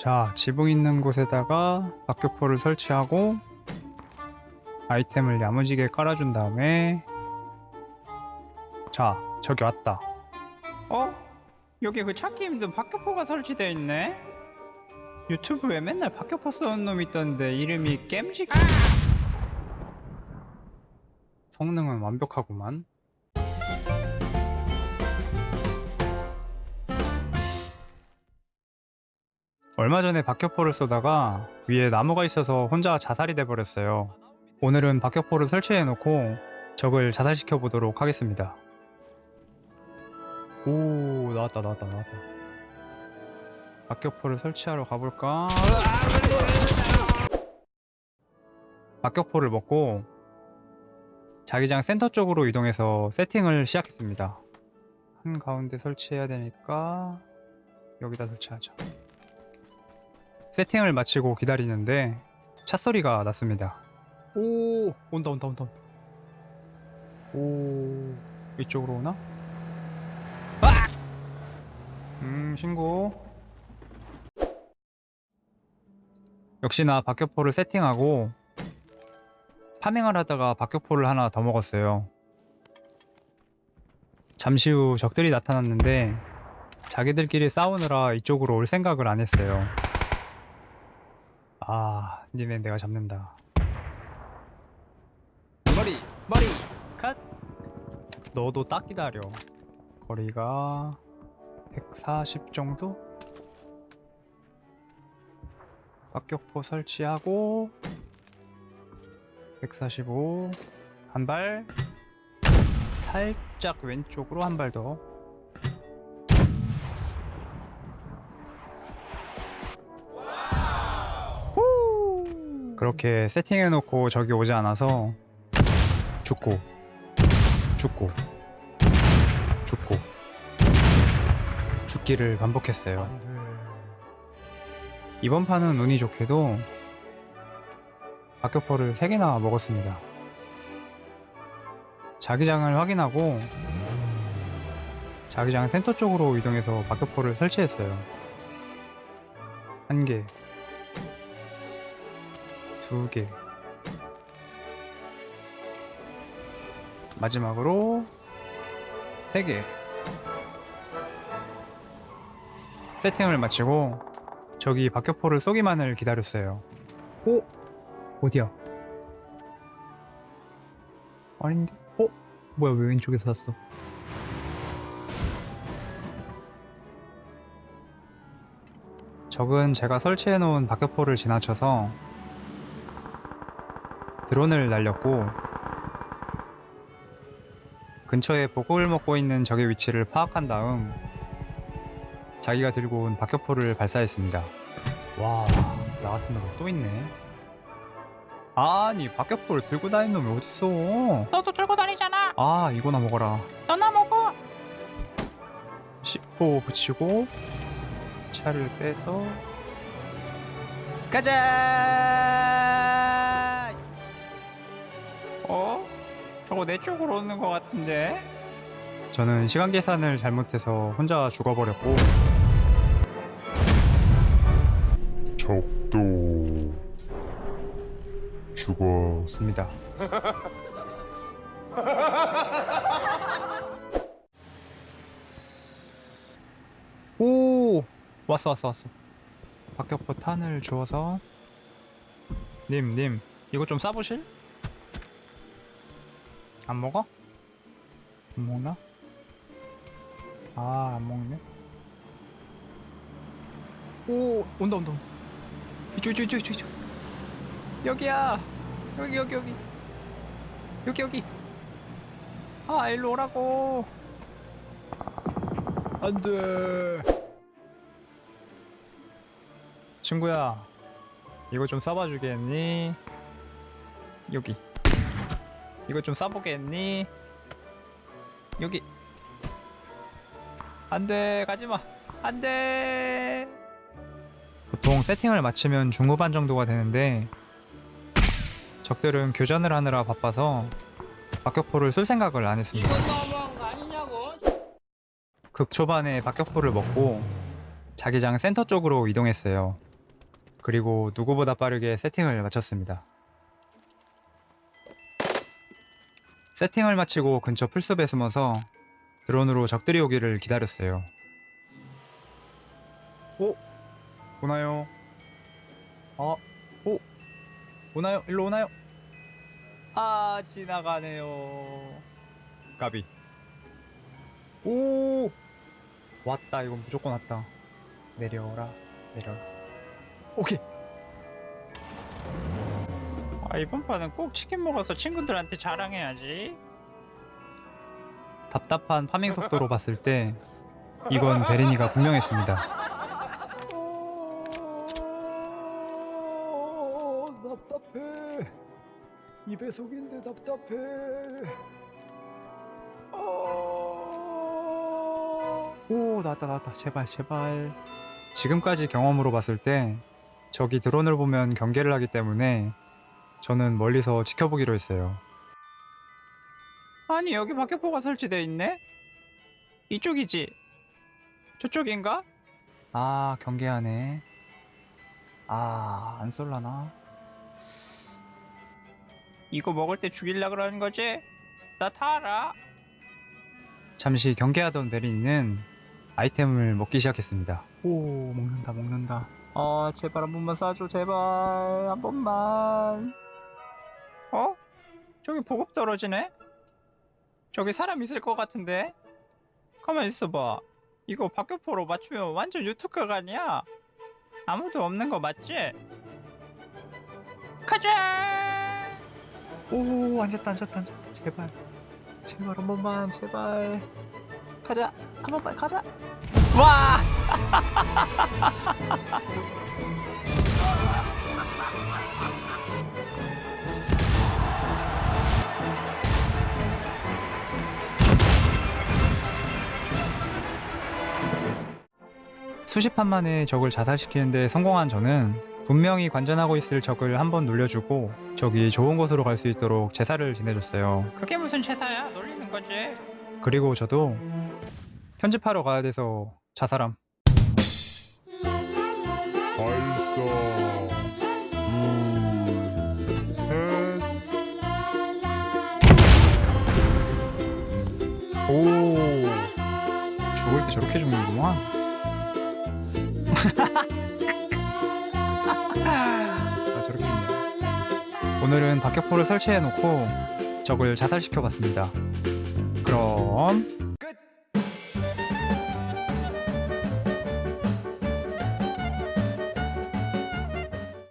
자, 지붕 있는 곳에다가 박격포를 설치하고 아이템을 야무지게 깔아준 다음에 자, 저기 왔다. 어? 여기 그 찾기 힘든 박격포가 설치되어 있네? 유튜브에 맨날 박격포 쏘는 놈 있던데 이름이 겜직 성능은 완벽하구만 얼마 전에 박격포를 쏘다가 위에 나무가 있어서 혼자 자살이 돼버렸어요. 오늘은 박격포를 설치해놓고 적을 자살시켜 보도록 하겠습니다. 오 나왔다 나왔다 나왔다. 박격포를 설치하러 가볼까? 박격포를 먹고 자기장 센터 쪽으로 이동해서 세팅을 시작했습니다. 한 가운데 설치해야 되니까 여기다 설치하자. 세팅을 마치고 기다리는데 차 소리가 났습니다. 오 온다 온다 온다 온다. 오 이쪽으로 오나? 음 신고. 역시나 박격포를 세팅하고 파밍을 하다가 박격포를 하나 더 먹었어요. 잠시 후 적들이 나타났는데 자기들끼리 싸우느라 이쪽으로 올 생각을 안 했어요. 아, 니네 내가 잡는다. 머리, 머리, 컷. 너도 딱 기다려. 거리가 140 정도? 박격포 설치하고 145. 한 발. 살짝 왼쪽으로 한 발 더. 그렇게 세팅해놓고 적이 오지 않아서 죽고 죽고 죽고 죽기를 반복했어요. 이번 판은 운이 좋게도 박격포를 3개나 먹었습니다. 자기장을 확인하고 자기장 센터 쪽으로 이동해서 박격포를 설치했어요. 한 개, 두 개. 마지막으로 세 개. 세팅을 마치고 저기 박격포를 쏘기만을 기다렸어요. 오? 어디야? 아닌데? 어? 뭐야 왜 왼쪽에서 샀어? 적은 제가 설치해놓은 박격포를 지나쳐서 드론을 날렸고 근처에 보급을 먹고 있는 적의 위치를 파악한 다음 자기가 들고 온 박격포를 발사했습니다. 와, 나 같은 놈 또 있네. 아니, 박격포를 들고 다니는 놈이 어딨어? 너도 들고 다니잖아. 아, 이거나 먹어라. 너나 먹어. C4 붙이고 차를 빼서 가자! 어? 저거 내 쪽으로 오는 것 같은데? 저는 시간 계산을 잘못해서 혼자 죽어버렸고 적도 죽어 습니다. 오 왔어 왔어 왔어. 박격포 탄을 주워서 님 님 이거 좀 싸보실? 안 먹어? 안 먹나? 아 안 먹네. 오 온다 온다. 이쪽 이쪽 이쪽 이쪽. 여기야. 여기 여기 여기. 여기 여기. 아 일로 오라고. 안 돼. 친구야, 이거 좀 싸봐 주겠니? 여기. 이거 좀 싸보겠니? 여기. 안돼, 가지마. 안돼. 보통 세팅을 마치면 중후반 정도가 되는데 적들은 교전을 하느라 바빠서 박격포를 쏠 생각을 안 했습니다. 아니냐고. 극초반에 박격포를 먹고 자기장 센터 쪽으로 이동했어요. 그리고 누구보다 빠르게 세팅을 마쳤습니다. 세팅을 마치고 근처 풀숲에 숨어서 드론으로 적들이 오기를 기다렸어요. 오! 오나요? 어? 오! 오나요? 일로 오나요? 아, 지나가네요. 까비. 오! 왔다. 이건 무조건 왔다. 내려오라. 내려라. 오케이. 아, 이번 판은 꼭 치킨 먹어서 친구들한테 자랑해야지. 답답한 파밍 속도로 봤을 때 이건 베리니가 분명했습니다. 답답해. 이 배속인데 답답해. 오 나왔다 나왔다 제발 제발. 지금까지 경험으로 봤을 때 적이 드론을 보면 경계를 하기 때문에 저는 멀리서 지켜보기로 했어요. 아니, 여기 박격포가 설치되어 있네? 이쪽이지? 저쪽인가? 아 경계하네 아 안 쏠라나 이거 먹을 때 죽일라 그러는 거지? 나 타라. 잠시 경계하던 베린이는 아이템을 먹기 시작했습니다 오 먹는다 먹는다 아 제발 한 번만 쏴줘 제발 한 번만 어? 저기 보급 떨어지네? 저기 사람 있을 것 같은데? 가만 있어봐. 이거 박격포로 맞추면 완전 유튜브가 아니야? 아무도 없는 거 맞지? 가자! 오 앉았다 앉았다 앉았다 제발 제발 한 번만 제발 가자 한 번만 가자 와 수십 판 만에 적을 자살시키는데 성공한 저는 분명히 관전하고 있을 적을 한번 놀려주고 적이 좋은 곳으로 갈 수 있도록 제사를 지내줬어요. 그게 무슨 제사야? 놀리는 거지. 그리고 저도 편집하러 가야 돼서 자살함. 발사 오늘은 박격포를 설치해 놓고 적을 자살시켜 봤습니다. 그럼